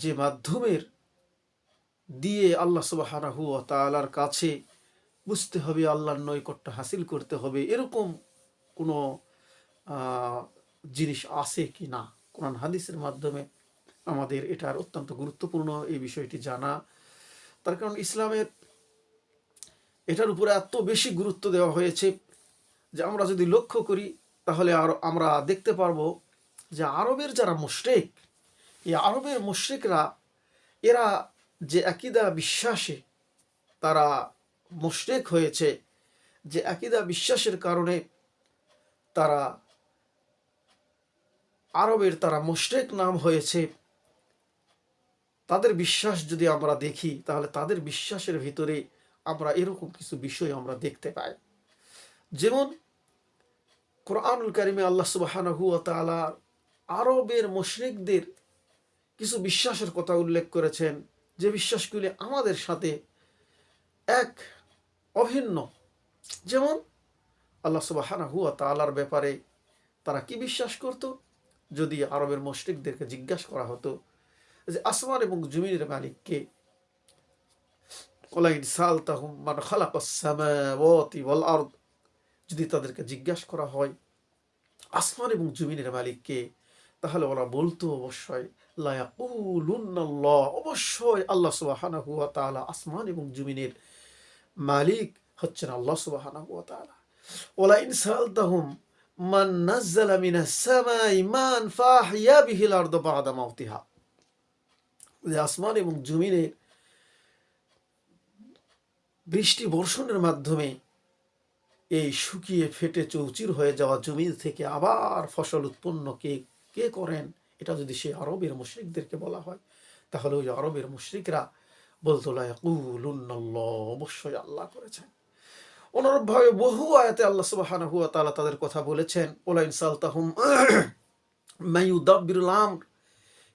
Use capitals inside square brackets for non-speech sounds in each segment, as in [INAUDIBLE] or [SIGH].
যে মাধ্যমের দিয়ে আল্লাহ সুবাহানাহু তালার কাছে বুঝতে হবে, আল্লাহর নৈকট্য হাসিল করতে হবে, এরকম কোনো জিনিস আছে কি না? কোরআন হাদিসের মাধ্যমে আমাদের এটার অত্যন্ত গুরুত্বপূর্ণ এই বিষয়টি জানা। তার কারণ ইসলামের এটার উপরে এত বেশি গুরুত্ব দেওয়া হয়েছে যে আমরা যদি লক্ষ্য করি, তাহলে আর আমরা দেখতে পারব যে আরবের যারা মুশরিক এই আরবের মুশরিকরা, এরা যে আকিদা বিশ্বাসে তারা মুশরিক হয়েছে, যে আকিদা বিশ্বাসের কারণে তারা আরবের তারা মুশরিক নাম হয়েছে, তাদের বিশ্বাস যদি আমরা দেখি, তাহলে তাদের বিশ্বাসের ভিতরে আমরা এরকম কিছু বিষয় আমরা দেখতে পাই। যেমন কোরআনুল কারিমে আল্লাহ সুবাহানহু তাআলা আরবের মুশরিকদের কিছু বিশ্বাসের কথা উল্লেখ করেছেন, যে বিশ্বাসগুলি আমাদের সাথে এক অভিন্ন। যেমন আল্লাহ সুবাহানহু তালার ব্যাপারে তারা কি বিশ্বাস করত? যদি আরবের মুশরিকদেরকে জিজ্ঞাসা করা হতো যে আসমান এবং জমিনের মালিককে যদি তাদেরকে জিজ্ঞাসা করা হয়, আসমান এবং জমিনের মালিককে তাহলে ওরা বলতো অবশ্যই অবশ্যই আল্লাহ তাআলা আসমান এবং জমিনের মালিক হচ্ছেন আল্লাহ মিনাস সামাই মান বিহিল আসমান এবং জমিনের বৃষ্টি বর্ষণের মাধ্যমে এই শুকিয়ে ফেটে চৌচির হয়ে যাওয়া জমির থেকে আবার ফসল উৎপন্ন কে কে করেন? এটা যদি সেই আরবের মুশরিকদেরকে বলা হয়, তাহলে ওই আরবের মুশরিকরা বলতো অবশ্যই আল্লাহ করেছেন। অনুরূপভাবে বহু আয়াতে আল্লাহ তাআলা তাদের কথা বলেছেন ওলা মায়ুদাব্বিরুল আমর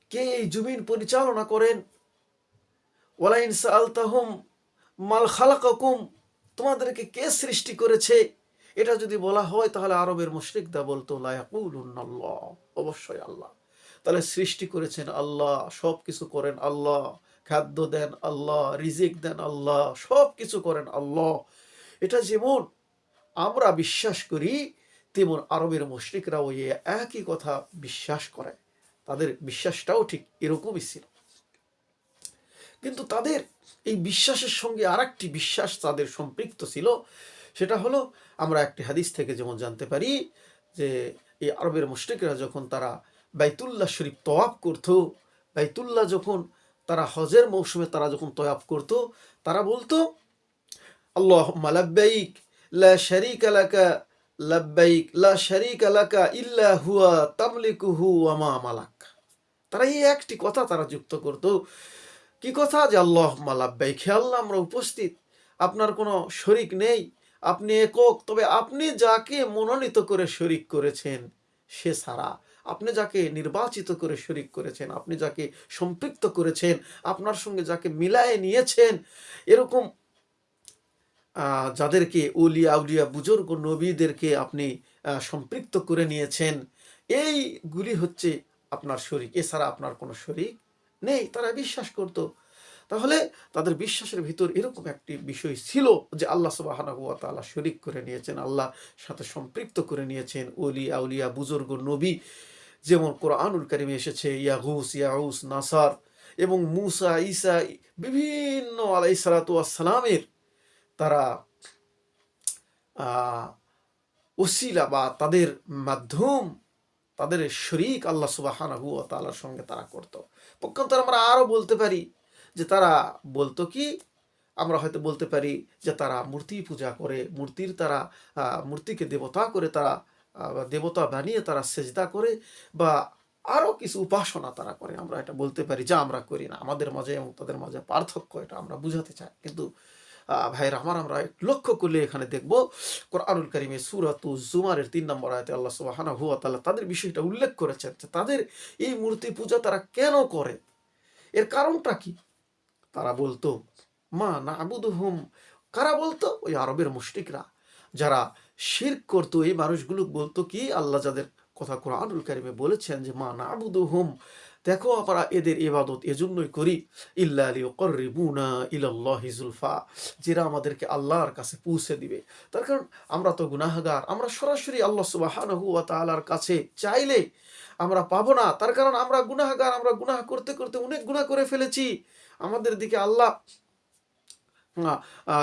কে এই জমিন পরিচালনা করেন? ওলা ইনসালতাহুম মাল খালাকাকুম তোমাদেরকে কে সৃষ্টি করেছে? এটা যদি বলা হয় তাহলে আরবের মুশরিকদা বলতো লা ইয়াকুলুন্নাল্লাহ, অবশ্যই আল্লাহ। তাহলে সৃষ্টি করেছেন আল্লাহ সব কিছু করেন আল্লাহ খাদ্য দেন আল্লাহ রিজিক দেন আল্লাহ সব কিছু করেন আল্লাহ। এটা যেমন আমরা বিশ্বাস করি তেমন আরবের মুশরিকরা ওই একই কথা বিশ্বাস করে। তাদের বিশ্বাসটাও ঠিক এরকমই ছিল। কিন্তু তাদের এই বিশ্বাসের সঙ্গে আরেকটি বিশ্বাস তাদের সম্পৃক্ত ছিল। সেটা হলো, আমরা একটি হাদিস থেকে যেমন জানতে পারি যে, এই আরবের মুশরিকরা যখন তারা বাইতুল্লাহ শরীফ তওয়াব করত, বাইতুল্লাহ যখন তারা হজের মৌসুমে তারা যখন তয়াব করত, তারা বলতো আল্লাহ মালাব্বাইক লা শারীকা লাকা, লাব্বাইক, লা শারীকা লাকা ইল্লা হুয়া তামলিকুহু ওয়া মা মালাক। তারা এই একটি কথা তারা যুক্ত করত। কি কথা? যে আল্লাহ মালাব্বাইক হে আল্লাহ, আমরা উপস্থিত। আপনার কোনো শরিক নেই আপনি একক, তবে আপনি যাকে মনোনীত করে শরিক করেছেন, সে ছাড়া আপনি যাকে নির্বাচিত করে শরিক করেছেন, আপনি যাকে সম্পৃক্ত করেছেন, আপনার সঙ্গে যাকে মিলায়ে নিয়েছেন, এরকম যাদেরকে উলিয়া আউলিয়া বুজুর্গ, নবীদেরকে আপনি সম্পৃক্ত করে নিয়েছেন এইগুলি হচ্ছে আপনার শরিক। এছাড়া আপনার কোনো শরিক নেই। তারা বিশ্বাস করত তাহলে তাদের বিশ্বাসের ভিতর এরকম একটি বিষয় ছিল যে আল্লাহ তাআলা শরিক করে নিয়েছেন, আল্লাহ সাথে সম্পৃক্ত করে নিয়েছেন। ওলি, আউলিয়া, বুজুর্গ, নবী যেমন কোরআনুল কারিমে এসেছে, ইয়াগুস, ইয়াউস, নাসার এবং মুসা ইসা বিভিন্ন আলাইসালাতু আসসালামের তারা ওসিলা বা তাদের মাধ্যম, তাদের শরিক আল্লাহ সুবাহানাহু ও তাআলার সঙ্গে তারা করত। পক্ষান্তর আমরা আরও বলতে পারি যে তারা বলতো কি আমরা হয়তো বলতে পারি যে তারা মূর্তি পূজা করে মূর্তির তারা মূর্তিকে দেবতা করে তারা দেবতা বানিয়ে তারা সেজদা করে বা আরও কিছু উপাসনা তারা করে। আমরা এটা বলতে পারি যা আমরা করি না। আমাদের মাঝে এবং তাদের মাঝে পার্থক্য এটা আমরা বুঝাতে চাই। কিন্তু আহ, ভাইয়েরা আমার আমরা লক্ষ্য করলে এখানে দেখব কোরআনুল করিমে সুরাতু জুমারের তিন নম্বর আয়তে আল্লাহ সুবহানাহু ওয়া তাআলা তাদের বিষয়টা উল্লেখ করেছেন যে তাদের এই মূর্তি পূজা তারা কেন করে? এর কারণটা কি? তারা বলতো, মা না আবুদুহুম কারা বলতো? ওই আরবের মুশরিকরা। যারা শির করতো, এই মানুষগুলো বলতো কি? আল্লাহ যাদের কথা কোরআনুল কারিমে বলেছেন যে, মা না আবুদুহুম দেখো আমরা এদের ইবাদত এজন্যই করি। ইল্লা লিউকরিবুনা ইলাল্লাহি জুলফা। যেরা আমাদেরকে আল্লাহর কাছে পৌঁছে দিবে। তার কারণ আমরা তো গুনাহগার। আমরা সরাসরি আল্লাহ সুবহানাহু ওয়া কাছে চাইলে আমরা পাবো না। তার কারণ আমরা গুনাহগার, আমরা গুনাহ করতে করতে অনেক গুনাহ করে ফেলেছি। আমাদের দিকে আল্লাহ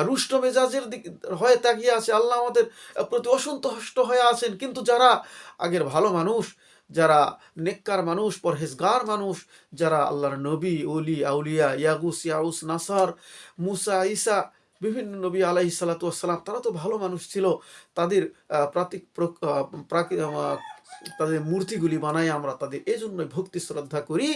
রুষ্ট মেজাজের দিক হয়ে তাকিয়ে আছে। আল্লাহ আমাদের প্রতি অসন্তুষ্ট হয়ে আছেন। কিন্তু যারা আগের ভালো মানুষ, যারা নেককার মানুষ, পরহেজগার মানুষ, যারা আল্লাহর নবী, ওলি, আউলিয়া ইয়াগুস ইয়াউস, নাসার, মুসা ইসা বিভিন্ন নবী আলাহি সালাতাম তারা তো ভালো মানুষ ছিল। তাদের প্রাতিক তাদের মূর্তিগুলি বানাই আমরা তাদের এই জন্যই ভক্তি শ্রদ্ধা করি।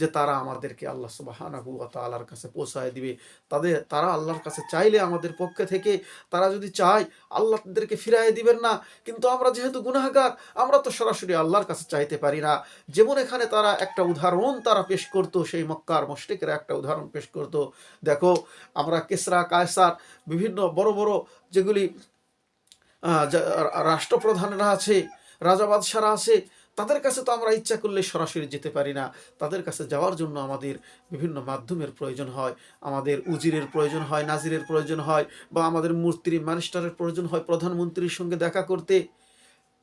যে তারা আমাদেরকে আল্লাহ সুবাহানাহু ওয়া তাআলার কাছে পৌঁছায় দিবে। তাদের, তারা আল্লাহর কাছে চাইলে আমাদের পক্ষে থেকে তারা যদি চায়, আল্লাহ তাদেরকে ফিরাই দিবেন না। কিন্তু আমরা যেহেতু গুনাহগার, আমরা তো সরাসরি আল্লাহর কাছে চাইতে পারি না। যেমন এখানে তারা একটা উদাহরণ তারা পেশ করতো, সেই মক্কার মস্তিকের একটা উদাহরণ পেশ করতো। দেখো, আমরা কেসরা, কায়সার, বিভিন্ন বড় বড় যেগুলি রাষ্ট্রপ্রধানরা আছে, রাজা বাদশারা আছে তাদের কাছে তো আমরা ইচ্ছা করলে সরাসরি যেতে পারি না। তাদের কাছে যাওয়ার জন্য আমাদের বিভিন্ন মাধ্যমের প্রয়োজন হয়। আমাদের উজিরের প্রয়োজন হয়, নাজিরের প্রয়োজন হয় বা আমাদের মূর্তির ম্যানিস্টারের প্রয়োজন হয় প্রধানমন্ত্রীর সঙ্গে দেখা করতে।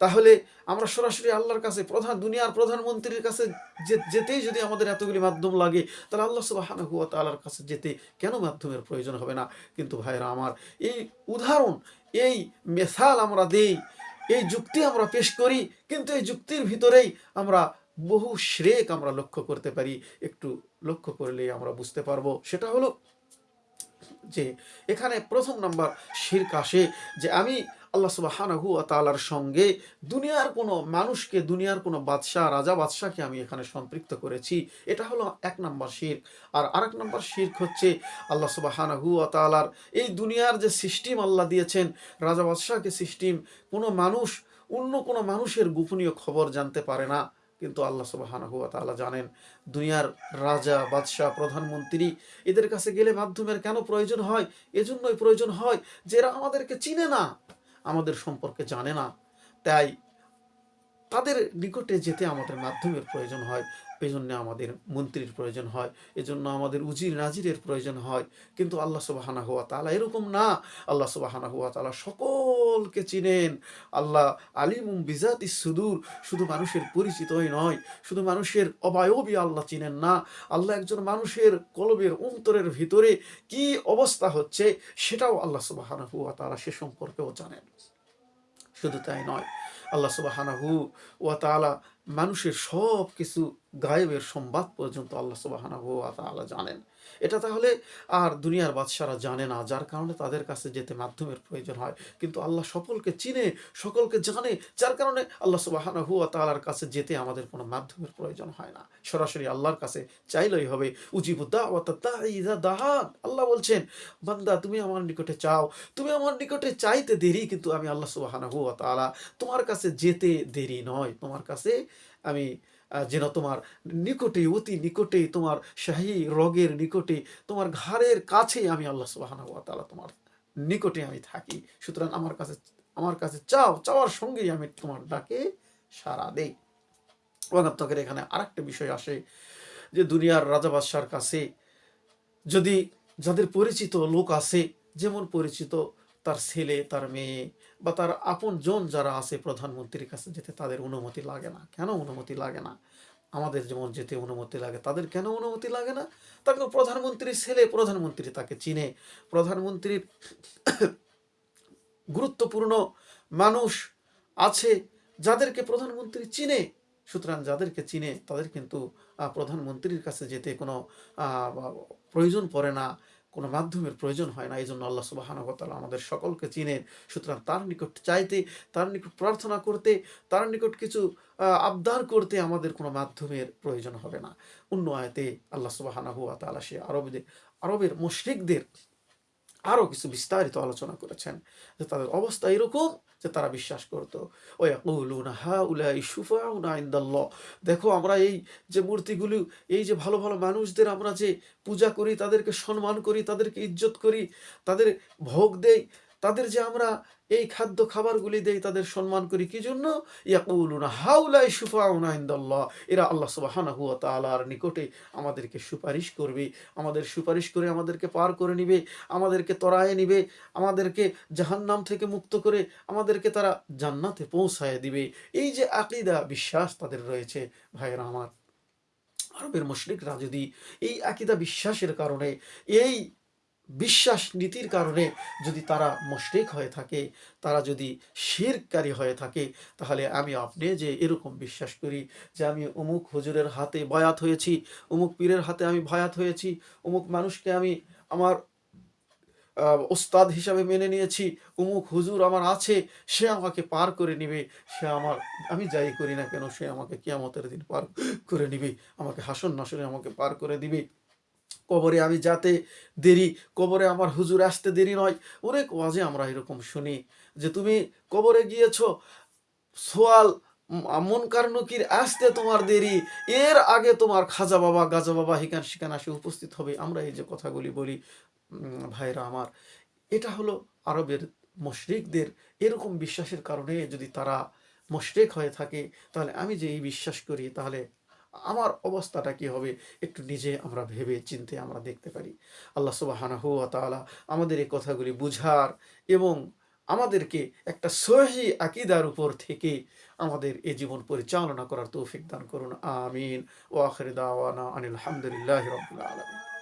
তাহলে আমরা সরাসরি আল্লাহর কাছে, প্রধান দুনিয়ার প্রধানমন্ত্রীর কাছে যেতেই যদি আমাদের এতগুলি মাধ্যম লাগে, তাহলে আল্লাহ সুবাহানহু ওয়া তাআলার কাছে যেতে কেন মাধ্যমের প্রয়োজন হবে না? কিন্তু ভাইরা আমার এই উদাহরণ, এই মেসাল আমরা দেই এই যুক্তি আমরা পেশ করি, কিন্তু এই যুক্তির ভিতরেই আমরা বহু শ্রেক আমরা লক্ষ্য করতে পারি। একটু লক্ষ্য করলেই আমরা বুঝতে পারব। সেটা হলো যে, এখানে প্রথম নাম্বার শির কাশে যে, আমি আল্লাহ সুবাহানাহু ওয়া তাআলার সঙ্গে দুনিয়ার কোনো মানুষকে, দুনিয়ার কোনো বাদশাহ, রাজা বাদশাহকে আমি এখানে সম্পৃক্ত করেছি। এটা হলো এক নম্বর শির আর আরেক নাম্বার শির্ক হচ্ছে আল্লাহ সুবাহানাহু ওয়া তাআলার এই দুনিয়ার যে সিস্টেম আল্লাহ দিয়েছেন, রাজা বাদশাহকে সিস্টেম, কোনো মানুষ, অন্য কোনো মানুষের গোপনীয় খবর জানতে পারে না। কিন্তু আল্লাহ সুবাহানাহু ওয়া তাআলা জানেন, দুনিয়ার রাজা, বাদশাহ, প্রধানমন্ত্রী এদের কাছে গেলে মাধ্যমের কেন প্রয়োজন হয়? এজন্যই প্রয়োজন হয় যে এরা আমাদেরকে চিনে না। আমাদের সম্পর্কে জানে না। তাই তাদের নিকটে যেতে আমাদের মাধ্যমের প্রয়োজন হয়। এই জন্য আমাদের মন্ত্রীর প্রয়োজন হয়, এজন্য আমাদের উজির নাজিরের প্রয়োজন হয়। কিন্তু আল্লাহ সুবাহানা হুয়া তালা এরকম না। আল্লাহ সুবাহানা হুয়া তালা সকলকে চিনেন। আল্লাহ আলিমুম বিজাতি সুদূর, শুধু মানুষের পরিচিতই নয়, শুধু মানুষের অবায়বী আল্লাহ চিনেন না। আল্লাহ একজন মানুষের কলবের অন্তরের ভিতরে কি অবস্থা হচ্ছে, সেটাও আল্লাহ সুবাহানা হুয়া তালা সে সম্পর্কেও জানেন। শুধু তাই নয়, আল্লাহ সুবাহানাহু ওয়া তাআলা মানুষের সব কিছু গায়েবের সংবাদ পর্যন্ত আল্লাহ সুবাহানাহু ওয়া তাআলা জানেন। এটা তাহলে আর দুনিয়ার বাদশারা জানে না, যার কারণে তাদের কাছে যেতে মাধ্যমের প্রয়োজন হয়। কিন্তু আল্লাহ সকলকে চিনে, সকলকে জানে, যার কারণে আল্লাহ সুবাহানাহু ওয়া তাআলার কাছে যেতে আমাদের কোনো মাধ্যমের প্রয়োজন হয় না। সরাসরি আল্লাহর কাছে চাইলেই হবে। উজিবুদ্দা ওয়া দাহান আল্লাহ বলছেন, বান্দা, তুমি আমার নিকটে চাও। তুমি আমার নিকটে চাইতে দেরি, কিন্তু আমি আল্লাহ সুবাহানাহু ওয়া তাআলা তোমার কাছে যেতে দেরি নয়। তোমার কাছে আমি যেন তোমার নিকটে, অতি নিকটে, তোমার শাহী রগের নিকটে, তোমার ঘাড়ের কাছে আমি আল্লাহ তাআলা তোমার নিকটে আমি থাকি। সুতরাং আমার কাছে আমার কাছে চাও, চাওয়ার সঙ্গেই আমি তোমার ডাকে সাড়া দেই। ওয়াগাত্তকের এখানে আরেকটা বিষয় আসে যে দুনিয়ার রাজা বাদশার কাছে যদি যাদের পরিচিত লোক আছে, যেমন পরিচিত তার ছেলে, তার মেয়ে বা তার আপন জন যারা আছে প্রধানমন্ত্রীর কাছে যেতে তাদের অনুমতি লাগে না। কেন অনুমতি লাগে না? আমাদের যেমন যেতে অনুমতি লাগে, তাদের কেন অনুমতি লাগে না? তাকে প্রধানমন্ত্রীর ছেলে, প্রধানমন্ত্রী তাকে চিনে। প্রধানমন্ত্রীর [COUGHS] গুরুত্বপূর্ণ মানুষ আছে যাদেরকে প্রধানমন্ত্রী চিনে। সুতরাং যাদেরকে চিনে তাদের কিন্তু প্রধানমন্ত্রীর কাছে যেতে কোনো প্রয়োজন পড়ে না। কোনো মাধ্যমের প্রয়োজন হয় না এই জন্য আল্লাহ সুবাহানহ তাআলা আমাদের সকলকে চিনেন। সুতরাং তার নিকট চাইতে, তার নিকট প্রার্থনা করতে, তার নিকট কিছু আবদার করতে আমাদের কোনো মাধ্যমের প্রয়োজন হবে না। অন্য আয়তে আল্লাহ সুবাহানাহু তালা সে আরবদের আরবের মুশরিকদের আরও কিছু বিস্তারিত আলোচনা করেছেন যে তাদের অবস্থা এরকম যে তারা বিশ্বাস করতো। ও ইয়াকুলুনা হাউলাই শুফাউনা ইনদাল্লাহ। দেখো আমরা এই যে মূর্তিগুলো, এই যে ভালো ভালো মানুষদের আমরা যে পূজা করি, তাদেরকে সম্মান করি, তাদেরকে ইজ্জত করি, তাদের ভোগ দেই তাদের যে আমরা এই খাদ্য খাবারগুলি দেই তাদের সম্মান করি, কি জন্য? হাউলাই সুফাউনা ইনদাল্লাহ। এরা আল্লাহ সুবহানাহু ওয়া তাআলার নিকটে আমাদেরকে সুপারিশ করবে, আমাদের সুপারিশ করে আমাদেরকে পার করে নিবে, আমাদেরকে তরায়ে নিবে, আমাদেরকে জাহান্নাম থেকে মুক্ত করে আমাদেরকে তারা জান্নাতে পৌঁছায় দিবে। এই যে আকিদা, বিশ্বাস তাদের রয়েছে ভাইয়েরা আমার। আরবের মুশরিকরা যদি এই আকিদা, বিশ্বাসের কারণে এই বিশ্বাস নীতির কারণে যদি তারা মুশরিক হয়ে থাকে, তারা যদি শিরকারী হয়ে থাকে, তাহলে আমি আপনি যে এরকম বিশ্বাস করি যে আমি অমুক হুজুরের হাতে বয়াত হয়েছি, অমুক পীরের হাতে আমি ভয়াত হয়েছি, অমুক মানুষকে আমি আমার ওস্তাদ হিসাবে মেনে নিয়েছি, অমুক হুজুর আমার আছে, সে আমাকে পার করে নিবে, সে আমার, আমি যাই করি না কেন, সে আমাকে কিয়ামতের দিন পার করে নিবে, আমাকে হাসন নাসনে আমাকে পার করে দিবে। কবরে আমি যাতে দেরি, কবরে আমার হুজুর আসতে দেরি নয়। অনেক ওয়াজে আমরা এরকম শুনি যে, তুমি কবরে গিয়েছো, সোয়াল মনকার নকির, আসতে তোমার দেরি। এর আগে তোমার খাজা বাবা, গাজা বাবা হিকান শিকান আসে উপস্থিত হবে। আমরা এই যে কথাগুলি বলি ভাইরা আমার, এটা হলো আরবের মুশরিকদের এরকম বিশ্বাসের কারণে যদি তারা মুশরিক হয়ে থাকে, তাহলে আমি যে এই বিশ্বাস করি, তাহলে আমার অবস্থাটা কি হবে একটু নিজে আমরা ভেবে চিনতে আমরা দেখতে পারি। আল্লাহ সুবহানাহু ওয়া তাআলা আমাদের এই কথাগুলি বুঝার এবং আমাদেরকে একটা সহি আকিদার উপর থেকে আমাদের এ জীবন পরিচালনা করার তৌফিক দান করুন। আমিন। ও আখির আনিল হামদুলিল্লাহি রাব্বিল আলামিন।